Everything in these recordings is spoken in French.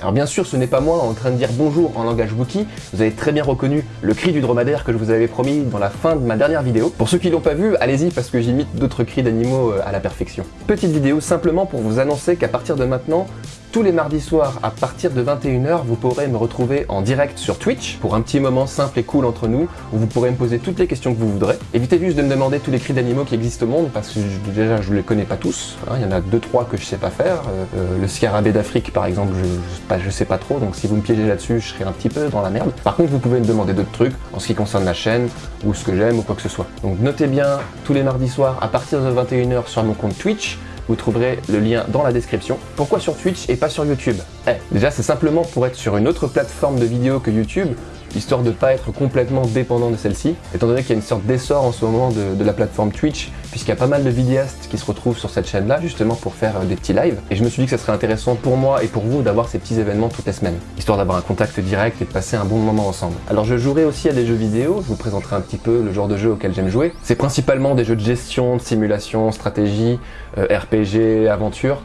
Alors bien sûr, ce n'est pas moi en train de dire bonjour en langage Wookie, vous avez très bien reconnu le cri du dromadaire que je vous avais promis dans la fin de ma dernière vidéo. Pour ceux qui l'ont pas vu, allez-y parce que j'imite d'autres cris d'animaux euh, à la perfection. Petite vidéo simplement pour vous annoncer qu'à partir de maintenant, tous les mardis soirs, à partir de 21h, vous pourrez me retrouver en direct sur Twitch pour un petit moment simple et cool entre nous, où vous pourrez me poser toutes les questions que vous voudrez. Évitez juste de me demander tous les cris d'animaux qui existent au monde, parce que déjà je ne les connais pas tous. Hein. il y en a deux trois que je sais pas faire. Euh, euh, le scarabée d'Afrique par exemple, je, je, sais pas trop, donc si vous me piégez là-dessus, je serai un petit peu dans la merde. Par contre, vous pouvez me demander d'autres trucs en ce qui concerne la chaîne, ou ce que j'aime, ou quoi que ce soit. Donc notez bien, tous les mardis soirs, à partir de 21h sur mon compte Twitch, vous trouverez le lien dans la description. Pourquoi sur Twitch et pas sur YouTube? Eh, Déjà, c'est simplement pour être sur une autre plateforme de vidéo que YouTube, histoire de ne pas être complètement dépendant de celle-ci, étant donné qu'il y a une sorte d'essor en ce moment de, la plateforme Twitch, puisqu'il y a pas mal de vidéastes qui se retrouvent sur cette chaîne-là, justement pour faire euh, des petits lives, et je me suis dit que ça serait intéressant pour moi et pour vous d'avoir ces petits événements toutes les semaines, histoire d'avoir un contact direct et de passer un bon moment ensemble. Alors je jouerai aussi à des jeux vidéo, je vous présenterai un petit peu le genre de jeu auquel j'aime jouer. C'est principalement des jeux de gestion, de simulation, stratégie, euh, RPG, aventure,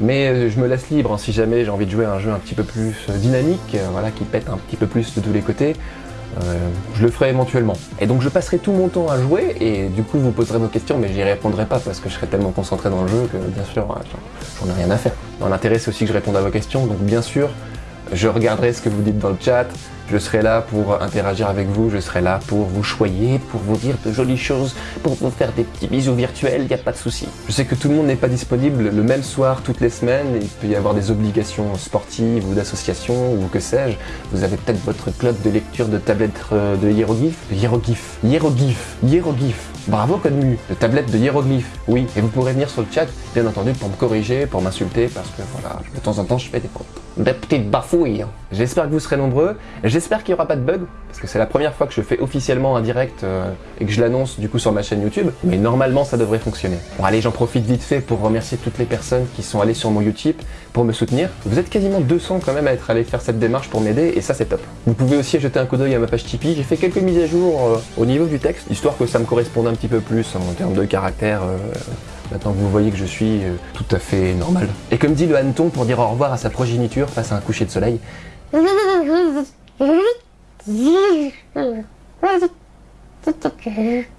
mais euh, je me laisse libre hein, si jamais j'ai envie de jouer à un jeu un petit peu plus euh, dynamique, euh, voilà, qui pète un petit peu plus de tous les côtés. je le ferai éventuellement. Et donc je passerai tout mon temps à jouer et du coup vous poserez vos questions mais j'y répondrai pas parce que je serai tellement concentré dans le jeu que bien sûr j'en ai rien à faire. L'intérêt c'est aussi que je réponde à vos questions donc bien sûr je regarderai ce que vous dites dans le chat, je serai là pour interagir avec vous, je serai là pour vous choyer, pour vous dire de jolies choses, pour vous faire des petits bisous virtuels, il n'y a pas de souci. Je sais que tout le monde n'est pas disponible le même soir toutes les semaines, il peut y avoir des obligations sportives ou d'association ou que sais-je. Vous avez peut-être votre club de lecture de tablettes euh, de hiéroglyphes, hiéroglyphes, hiéroglyphes, hiéroglyphes. Bravo Codemu, de tablettes de hiéroglyphes, oui. Et vous pourrez venir sur le chat, bien entendu, pour me corriger, pour m'insulter, parce que voilà, de temps en temps je fais des fautes des petites bafouilles. J'espère que vous serez nombreux, j'espère qu'il n'y aura pas de bug, parce que c'est la première fois que je fais officiellement un direct euh, et que je l'annonce du coup sur ma chaîne YouTube, mais normalement ça devrait fonctionner. Bon allez, j'en profite vite fait pour remercier toutes les personnes qui sont allées sur mon YouTube pour me soutenir. Vous êtes quasiment 200 quand même à être allés faire cette démarche pour m'aider, et ça c'est top. Vous pouvez aussi jeter un coup d'œil à ma page Tipeee, j'ai fait quelques mises à jour euh, au niveau du texte, histoire que ça me corresponde un petit peu plus en termes de caractère, euh, Maintenant que vous voyez que je suis tout à fait normal. Et comme dit le hanneton pour dire au revoir à sa progéniture face à un coucher de soleil.